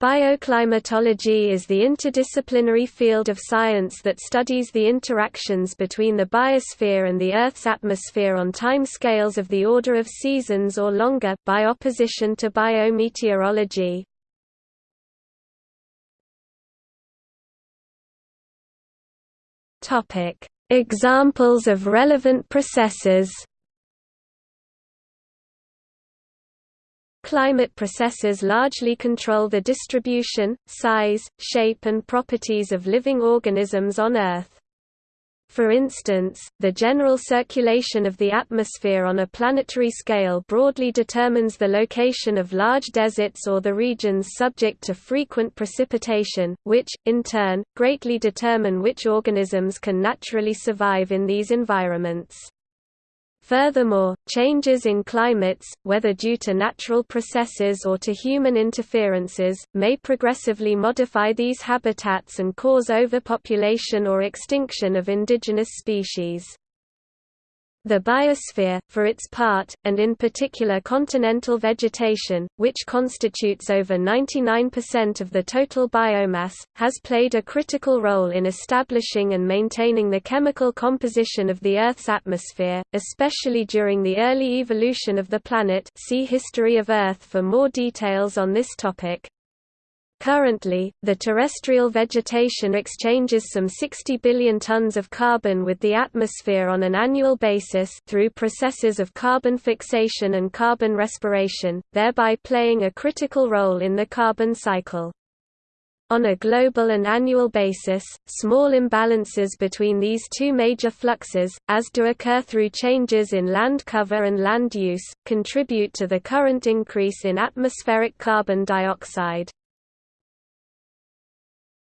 Bioclimatology is the interdisciplinary field of science that studies the interactions between the biosphere and the Earth's atmosphere on time scales of the order of seasons or longer, by opposition to biometeorology. Examples of relevant processes Climate processes largely control the distribution, size, shape and properties of living organisms on Earth. For instance, the general circulation of the atmosphere on a planetary scale broadly determines the location of large deserts or the regions subject to frequent precipitation, which, in turn, greatly determine which organisms can naturally survive in these environments. Furthermore, changes in climates, whether due to natural processes or to human interferences, may progressively modify these habitats and cause overpopulation or extinction of indigenous species. The biosphere, for its part, and in particular continental vegetation, which constitutes over 99% of the total biomass, has played a critical role in establishing and maintaining the chemical composition of the Earth's atmosphere, especially during the early evolution of the planet see History of Earth for more details on this topic. Currently, the terrestrial vegetation exchanges some 60 billion tons of carbon with the atmosphere on an annual basis through processes of carbon fixation and carbon respiration, thereby playing a critical role in the carbon cycle. On a global and annual basis, small imbalances between these two major fluxes, as do occur through changes in land cover and land use, contribute to the current increase in atmospheric carbon dioxide.